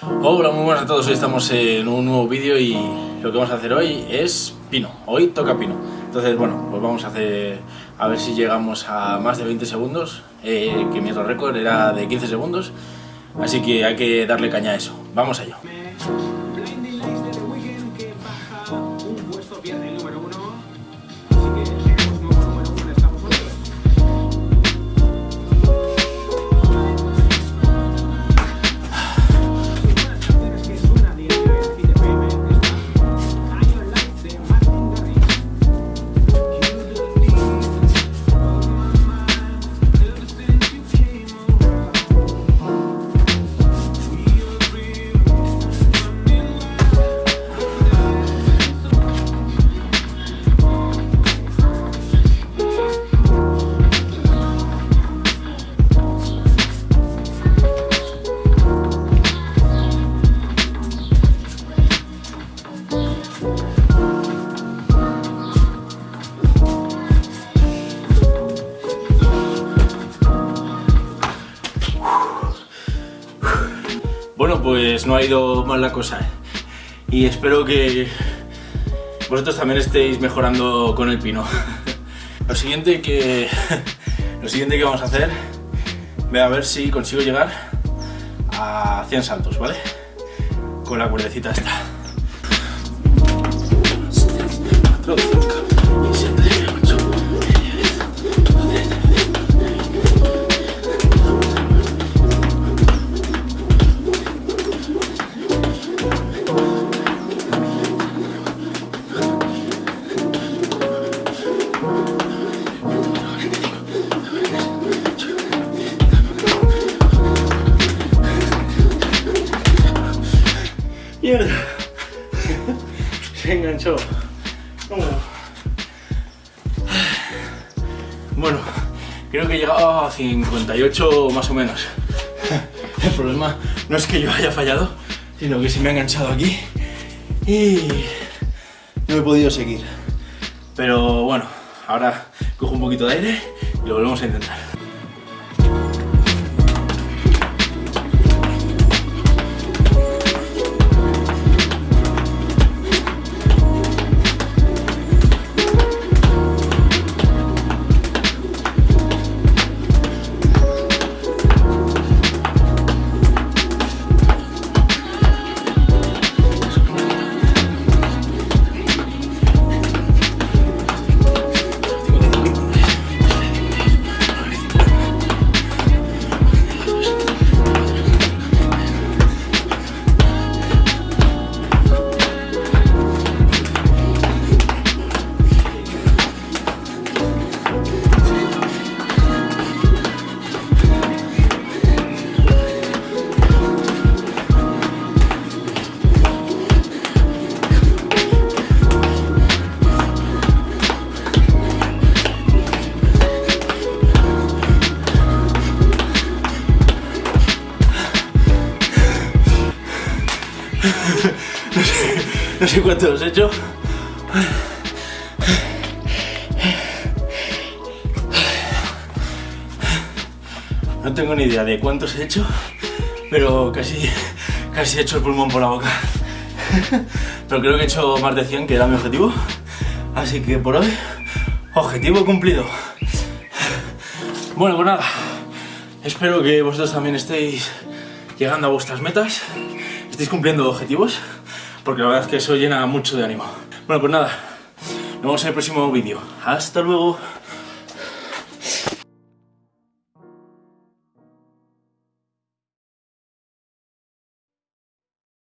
Hola, muy buenas a todos, hoy estamos en un nuevo vídeo y lo que vamos a hacer hoy es pino, hoy toca pino. Entonces, bueno, pues vamos a hacer, a ver si llegamos a más de 20 segundos, eh, que mi otro récord era de 15 segundos, así que hay que darle caña a eso. Vamos allá. Bueno, pues no ha ido mal la cosa. ¿eh? Y espero que vosotros también estéis mejorando con el pino. Lo siguiente que lo siguiente que vamos a hacer, voy a ver si consigo llegar a 100 saltos, ¿vale? Con la cuerdecita esta. 4, 5, ¡Mierda! Se enganchó. Bueno, creo que he llegado a 58 más o menos. El problema no es que yo haya fallado, sino que se me ha enganchado aquí y no he podido seguir. Pero bueno, ahora cojo un poquito de aire y lo volvemos a intentar. No sé cuántos he hecho. No tengo ni idea de cuántos he hecho, pero casi, casi he hecho el pulmón por la boca. Pero creo que he hecho más de 100, que era mi objetivo. Así que por hoy, objetivo cumplido. Bueno, pues nada. Espero que vosotros también estéis llegando a vuestras metas, estéis cumpliendo objetivos, porque la verdad es que eso llena mucho de ánimo. Bueno, pues nada, nos vemos en el próximo vídeo. Hasta luego.